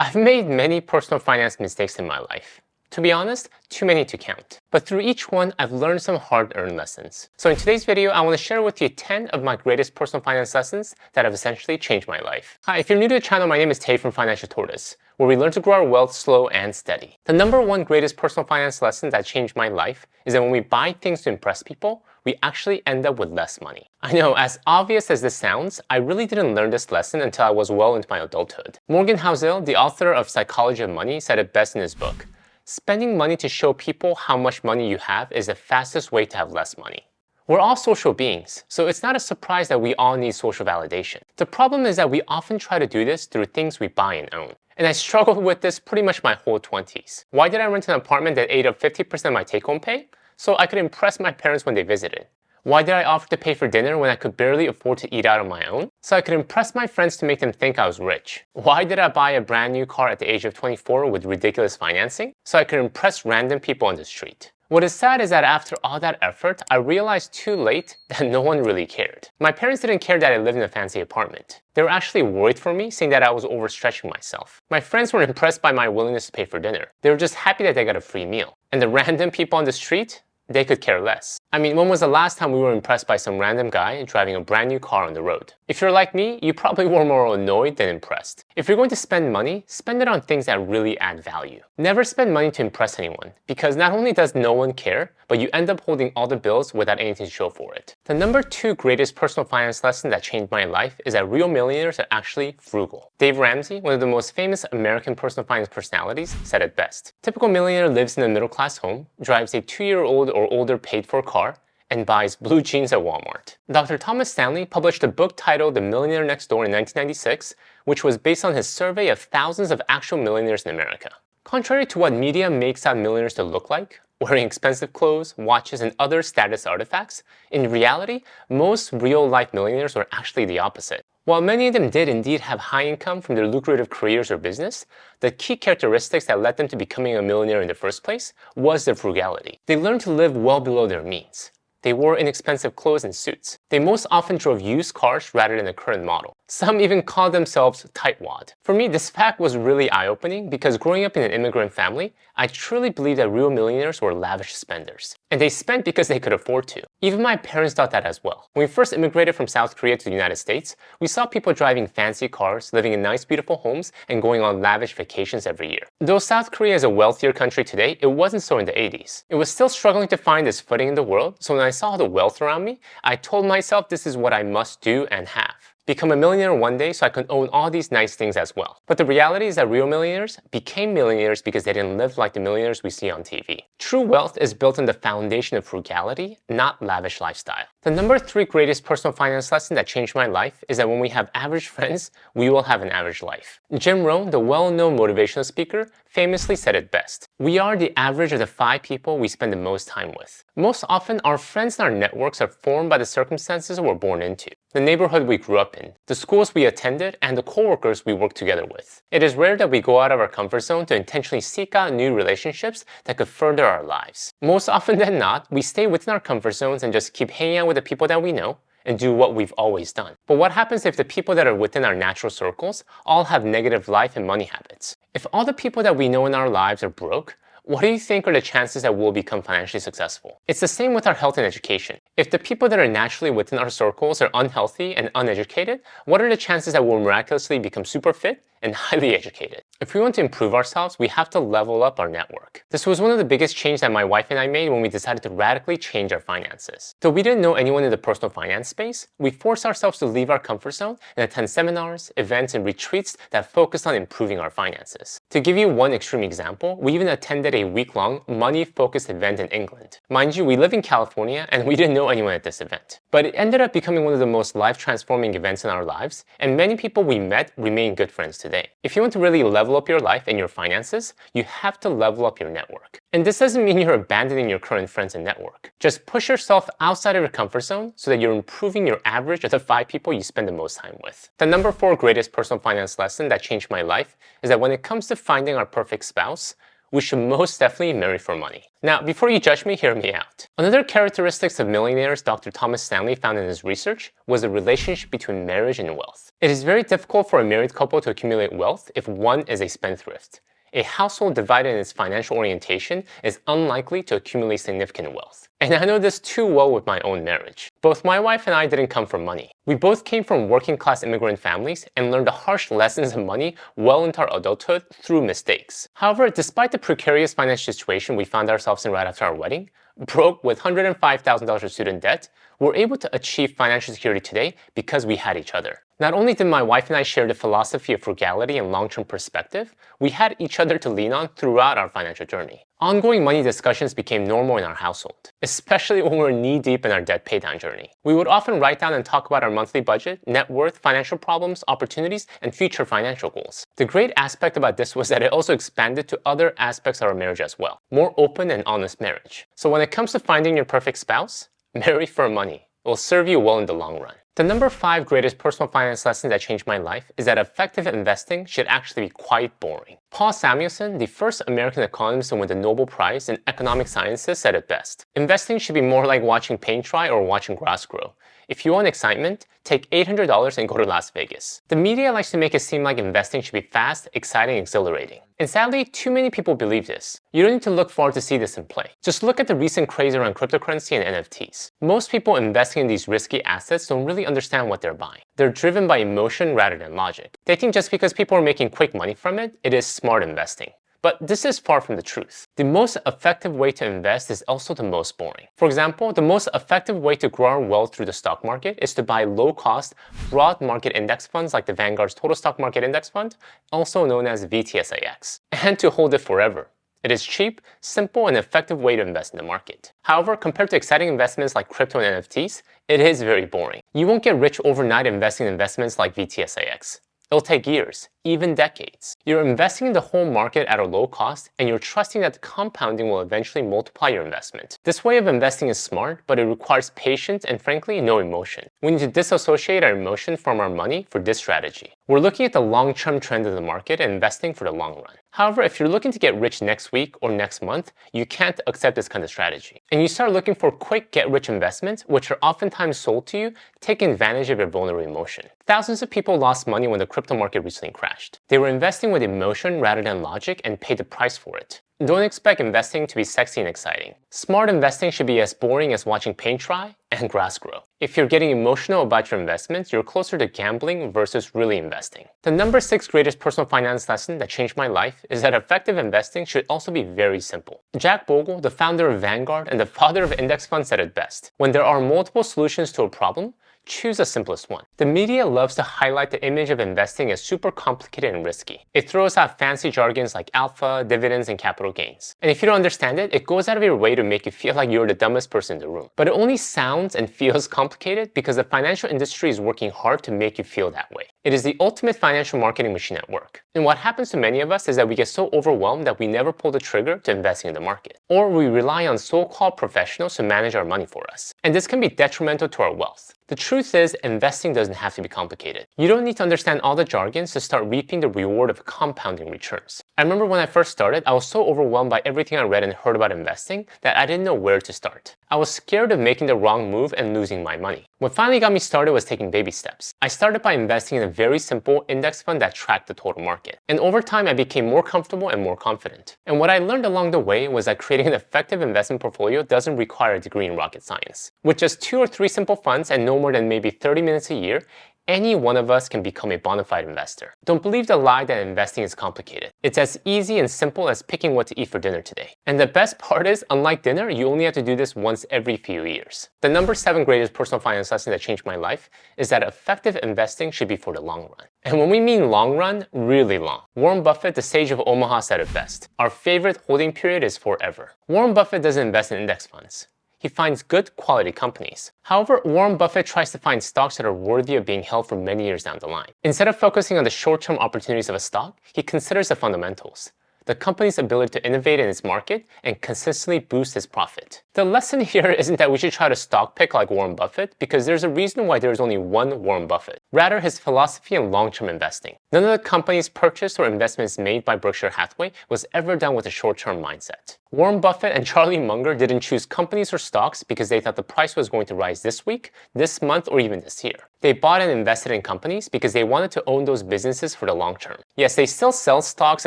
I've made many personal finance mistakes in my life. To be honest, too many to count. But through each one, I've learned some hard-earned lessons. So in today's video, I want to share with you 10 of my greatest personal finance lessons that have essentially changed my life. Hi, if you're new to the channel, my name is Tay from Financial Tortoise, where we learn to grow our wealth slow and steady. The number one greatest personal finance lesson that changed my life is that when we buy things to impress people, we actually end up with less money. I know, as obvious as this sounds, I really didn't learn this lesson until I was well into my adulthood. Morgan Housel, the author of Psychology of Money, said it best in his book. Spending money to show people how much money you have is the fastest way to have less money. We're all social beings, so it's not a surprise that we all need social validation. The problem is that we often try to do this through things we buy and own. And I struggled with this pretty much my whole 20s. Why did I rent an apartment that ate up 50% of my take-home pay? So I could impress my parents when they visited. Why did I offer to pay for dinner when I could barely afford to eat out on my own? So I could impress my friends to make them think I was rich. Why did I buy a brand new car at the age of 24 with ridiculous financing? So I could impress random people on the street. What is sad is that after all that effort, I realized too late that no one really cared. My parents didn't care that I lived in a fancy apartment. They were actually worried for me, saying that I was overstretching myself. My friends were impressed by my willingness to pay for dinner. They were just happy that they got a free meal. And the random people on the street, they could care less. I mean, when was the last time we were impressed by some random guy driving a brand new car on the road? If you're like me, you probably were more annoyed than impressed. If you're going to spend money, spend it on things that really add value. Never spend money to impress anyone, because not only does no one care, but you end up holding all the bills without anything to show for it. The number two greatest personal finance lesson that changed my life is that real millionaires are actually frugal. Dave Ramsey, one of the most famous American personal finance personalities, said it best. Typical millionaire lives in a middle-class home, drives a two-year-old or older paid-for car, and buys blue jeans at Walmart. Dr. Thomas Stanley published a book titled The Millionaire Next Door in 1996, which was based on his survey of thousands of actual millionaires in America. Contrary to what media makes out millionaires to look like, wearing expensive clothes, watches, and other status artifacts, in reality, most real-life millionaires were actually the opposite. While many of them did indeed have high income from their lucrative careers or business, the key characteristics that led them to becoming a millionaire in the first place was their frugality. They learned to live well below their means. They wore inexpensive clothes and suits. They most often drove used cars rather than the current model. Some even called themselves tightwad. For me, this fact was really eye-opening because growing up in an immigrant family, I truly believed that real millionaires were lavish spenders. And they spent because they could afford to. Even my parents thought that as well. When we first immigrated from South Korea to the United States, we saw people driving fancy cars, living in nice beautiful homes, and going on lavish vacations every year. Though South Korea is a wealthier country today, it wasn't so in the 80s. It was still struggling to find its footing in the world, so when saw the wealth around me, I told myself this is what I must do and have become a millionaire one day so I could own all these nice things as well. But the reality is that real millionaires became millionaires because they didn't live like the millionaires we see on TV. True wealth is built on the foundation of frugality, not lavish lifestyle. The number three greatest personal finance lesson that changed my life is that when we have average friends, we will have an average life. Jim Rohn, the well-known motivational speaker, famously said it best. We are the average of the five people we spend the most time with. Most often, our friends and our networks are formed by the circumstances we're born into, the neighborhood we grew up in, the schools we attended, and the coworkers we work together with. It is rare that we go out of our comfort zone to intentionally seek out new relationships that could further our lives. Most often than not, we stay within our comfort zones and just keep hanging out with the people that we know, and do what we've always done. But what happens if the people that are within our natural circles all have negative life and money habits? If all the people that we know in our lives are broke, what do you think are the chances that we'll become financially successful? It's the same with our health and education. If the people that are naturally within our circles are unhealthy and uneducated, what are the chances that we'll miraculously become super fit and highly educated. If we want to improve ourselves, we have to level up our network. This was one of the biggest changes that my wife and I made when we decided to radically change our finances. Though we didn't know anyone in the personal finance space, we forced ourselves to leave our comfort zone and attend seminars, events, and retreats that focused on improving our finances. To give you one extreme example, we even attended a week-long money-focused event in England. Mind you, we live in California and we didn't know anyone at this event. But it ended up becoming one of the most life-transforming events in our lives, and many people we met remain good friends today today. If you want to really level up your life and your finances, you have to level up your network. And this doesn't mean you're abandoning your current friends and network. Just push yourself outside of your comfort zone so that you're improving your average of the five people you spend the most time with. The number four greatest personal finance lesson that changed my life is that when it comes to finding our perfect spouse, we should most definitely marry for money. Now, before you judge me, hear me out. Another characteristics of millionaires Dr. Thomas Stanley found in his research was the relationship between marriage and wealth. It is very difficult for a married couple to accumulate wealth if one is a spendthrift. A household divided in its financial orientation is unlikely to accumulate significant wealth. And I know this too well with my own marriage. Both my wife and I didn't come from money. We both came from working class immigrant families and learned the harsh lessons of money well into our adulthood through mistakes. However, despite the precarious financial situation we found ourselves in right after our wedding, broke with $105,000 of student debt, we're able to achieve financial security today because we had each other. Not only did my wife and I share the philosophy of frugality and long-term perspective, we had each other to lean on throughout our financial journey. Ongoing money discussions became normal in our household, especially when we were knee-deep in our debt paydown journey. We would often write down and talk about our monthly budget, net worth, financial problems, opportunities, and future financial goals. The great aspect about this was that it also expanded to other aspects of our marriage as well. More open and honest marriage. So when it comes to finding your perfect spouse, marry for money. It will serve you well in the long run. The number five greatest personal finance lesson that changed my life is that effective investing should actually be quite boring. Paul Samuelson, the first American economist to win the Nobel Prize in economic sciences, said it best. Investing should be more like watching paint dry or watching grass grow. If you want excitement, take $800 and go to Las Vegas. The media likes to make it seem like investing should be fast, exciting, exhilarating. And sadly, too many people believe this. You don't need to look far to see this in play. Just look at the recent craze around cryptocurrency and NFTs. Most people investing in these risky assets don't really understand what they're buying. They're driven by emotion rather than logic. They think just because people are making quick money from it, it is smart investing. But this is far from the truth. The most effective way to invest is also the most boring. For example, the most effective way to grow our wealth through the stock market is to buy low-cost, broad market index funds like the Vanguard's Total Stock Market Index Fund, also known as VTSAX, and to hold it forever. It is cheap, simple, and effective way to invest in the market. However, compared to exciting investments like crypto and NFTs, it is very boring. You won't get rich overnight investing in investments like VTSAX. It'll take years, even decades. You're investing in the whole market at a low cost, and you're trusting that the compounding will eventually multiply your investment. This way of investing is smart, but it requires patience and frankly, no emotion. We need to disassociate our emotion from our money for this strategy. We're looking at the long-term trend of the market and investing for the long run. However, if you're looking to get rich next week or next month, you can't accept this kind of strategy. And you start looking for quick get-rich investments, which are oftentimes sold to you, taking advantage of your vulnerable emotion. Thousands of people lost money when the crypto market recently crashed. They were investing with emotion rather than logic and paid the price for it. Don't expect investing to be sexy and exciting. Smart investing should be as boring as watching paint dry and grass grow. If you're getting emotional about your investments, you're closer to gambling versus really investing. The number six greatest personal finance lesson that changed my life is that effective investing should also be very simple. Jack Bogle, the founder of Vanguard and the father of index funds said it best. When there are multiple solutions to a problem, choose the simplest one. The media loves to highlight the image of investing as super complicated and risky. It throws out fancy jargons like alpha, dividends, and capital gains. And if you don't understand it, it goes out of your way to make you feel like you're the dumbest person in the room. But it only sounds and feels complicated because the financial industry is working hard to make you feel that way. It is the ultimate financial marketing machine at work. And what happens to many of us is that we get so overwhelmed that we never pull the trigger to investing in the market. Or we rely on so-called professionals to manage our money for us. And this can be detrimental to our wealth. The truth is, investing doesn't have to be complicated. You don't need to understand all the jargons to start reaping the reward of compounding returns. I remember when I first started, I was so overwhelmed by everything I read and heard about investing that I didn't know where to start. I was scared of making the wrong move and losing my money. What finally got me started was taking baby steps. I started by investing in a very simple index fund that tracked the total market. And over time, I became more comfortable and more confident. And what I learned along the way was that creating an effective investment portfolio doesn't require a degree in rocket science. With just two or three simple funds and no more than maybe 30 minutes a year, any one of us can become a bona fide investor. Don't believe the lie that investing is complicated. It's as easy and simple as picking what to eat for dinner today. And the best part is, unlike dinner, you only have to do this once every few years. The number seven greatest personal finance lesson that changed my life is that effective investing should be for the long run. And when we mean long run, really long. Warren Buffett, the sage of Omaha, said it best. Our favorite holding period is forever. Warren Buffett doesn't invest in index funds he finds good quality companies. However, Warren Buffett tries to find stocks that are worthy of being held for many years down the line. Instead of focusing on the short-term opportunities of a stock, he considers the fundamentals. The company's ability to innovate in its market and consistently boost its profit. The lesson here isn't that we should try to stock pick like Warren Buffett because there's a reason why there's only one Warren Buffett. Rather, his philosophy in long-term investing. None of the companies purchased or investments made by Berkshire Hathaway was ever done with a short-term mindset. Warren Buffett and Charlie Munger didn't choose companies or stocks because they thought the price was going to rise this week, this month, or even this year. They bought and invested in companies because they wanted to own those businesses for the long term. Yes, they still sell stocks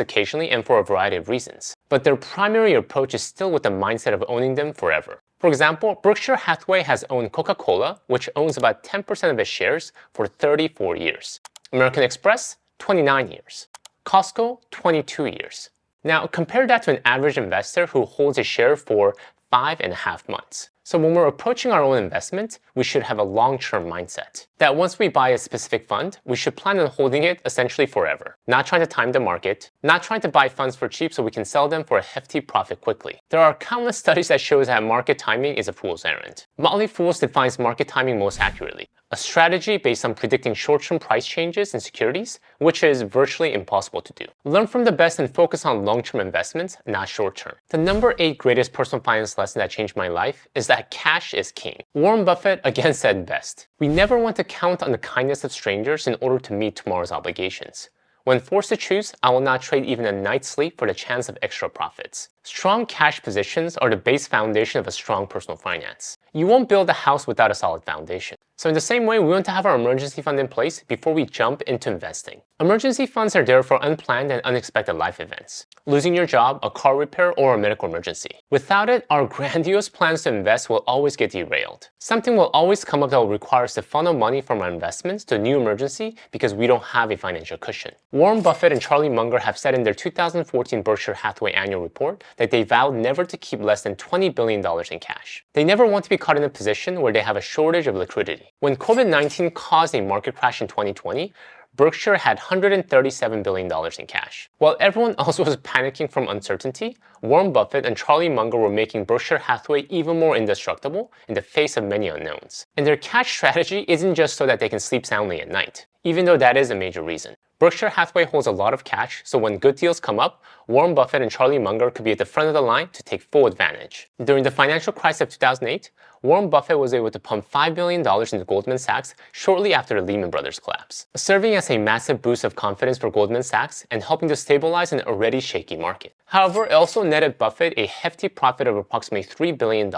occasionally and for a variety of reasons, but their primary approach is still with the mindset of owning them forever. For example, Berkshire Hathaway has owned Coca-Cola, which owns about 10% of its shares, for 34 years. American Express, 29 years. Costco, 22 years. Now, compare that to an average investor who holds a share for five and a half months. So when we're approaching our own investment, we should have a long-term mindset. That once we buy a specific fund, we should plan on holding it essentially forever. Not trying to time the market, not trying to buy funds for cheap so we can sell them for a hefty profit quickly. There are countless studies that shows that market timing is a fool's errand. Motley Fools defines market timing most accurately a strategy based on predicting short-term price changes in securities, which is virtually impossible to do. Learn from the best and focus on long-term investments, not short-term. The number 8 greatest personal finance lesson that changed my life is that cash is king. Warren Buffett again said best, we never want to count on the kindness of strangers in order to meet tomorrow's obligations. When forced to choose, I will not trade even a night's sleep for the chance of extra profits. Strong cash positions are the base foundation of a strong personal finance. You won't build a house without a solid foundation. So in the same way, we want to have our emergency fund in place before we jump into investing. Emergency funds are there for unplanned and unexpected life events. Losing your job, a car repair, or a medical emergency. Without it, our grandiose plans to invest will always get derailed. Something will always come up that will require us to funnel money from our investments to a new emergency because we don't have a financial cushion. Warren Buffett and Charlie Munger have said in their 2014 Berkshire Hathaway annual report that they vowed never to keep less than $20 billion in cash. They never want to be caught in a position where they have a shortage of liquidity. When COVID-19 caused a market crash in 2020, Berkshire had $137 billion in cash. While everyone else was panicking from uncertainty, Warren Buffett and Charlie Munger were making Berkshire Hathaway even more indestructible in the face of many unknowns. And their cash strategy isn't just so that they can sleep soundly at night, even though that is a major reason. Berkshire Hathaway holds a lot of cash, so when good deals come up, Warren Buffett and Charlie Munger could be at the front of the line to take full advantage. During the financial crisis of 2008, Warren Buffett was able to pump $5 billion into Goldman Sachs shortly after the Lehman Brothers collapse, serving as a massive boost of confidence for Goldman Sachs and helping to stabilize an already shaky market. However, it also netted Buffett a hefty profit of approximately $3 billion,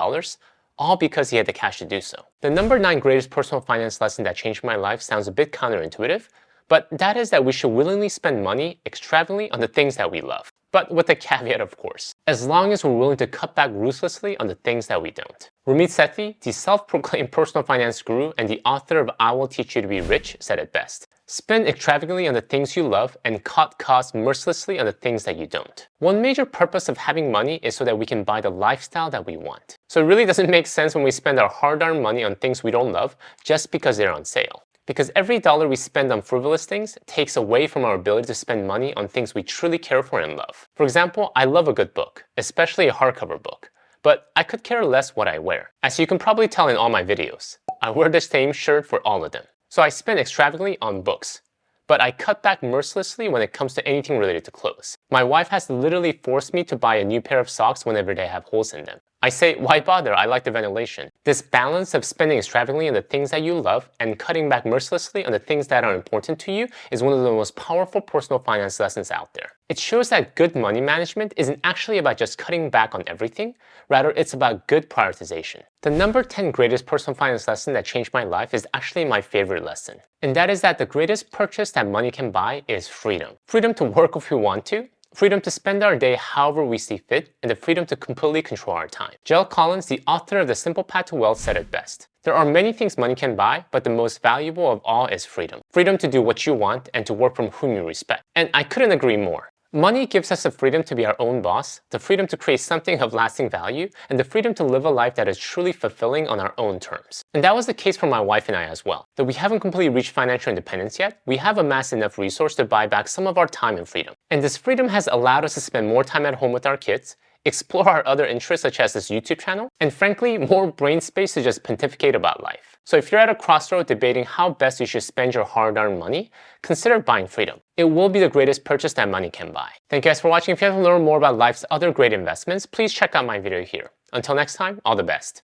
all because he had the cash to do so. The number 9 greatest personal finance lesson that changed my life sounds a bit counterintuitive, but that is that we should willingly spend money extravagantly on the things that we love. But with a caveat, of course, as long as we're willing to cut back ruthlessly on the things that we don't. Ramit Sethi, the self-proclaimed personal finance guru and the author of I Will Teach You to Be Rich, said it best. Spend extravagantly on the things you love and cut costs mercilessly on the things that you don't. One major purpose of having money is so that we can buy the lifestyle that we want. So it really doesn't make sense when we spend our hard-earned money on things we don't love just because they're on sale because every dollar we spend on frivolous things takes away from our ability to spend money on things we truly care for and love. For example, I love a good book, especially a hardcover book, but I could care less what I wear. As you can probably tell in all my videos, I wear the same shirt for all of them. So I spend extravagantly on books, but I cut back mercilessly when it comes to anything related to clothes. My wife has literally forced me to buy a new pair of socks whenever they have holes in them. I say, why bother? I like the ventilation. This balance of spending extravagantly on the things that you love and cutting back mercilessly on the things that are important to you is one of the most powerful personal finance lessons out there. It shows that good money management isn't actually about just cutting back on everything, rather it's about good prioritization. The number 10 greatest personal finance lesson that changed my life is actually my favorite lesson. And that is that the greatest purchase that money can buy is freedom. Freedom to work if you want to, freedom to spend our day however we see fit, and the freedom to completely control our time. JL Collins, the author of The Simple Path to Wealth, said it best. There are many things money can buy, but the most valuable of all is freedom. Freedom to do what you want and to work from whom you respect. And I couldn't agree more. Money gives us the freedom to be our own boss, the freedom to create something of lasting value, and the freedom to live a life that is truly fulfilling on our own terms. And that was the case for my wife and I as well. Though we haven't completely reached financial independence yet, we have amassed enough resource to buy back some of our time and freedom. And this freedom has allowed us to spend more time at home with our kids, explore our other interests such as this YouTube channel, and frankly, more brain space to just pontificate about life. So if you're at a crossroad debating how best you should spend your hard-earned money, consider buying freedom. It will be the greatest purchase that money can buy. Thank you guys for watching. If you want to learn more about life's other great investments, please check out my video here. Until next time, all the best.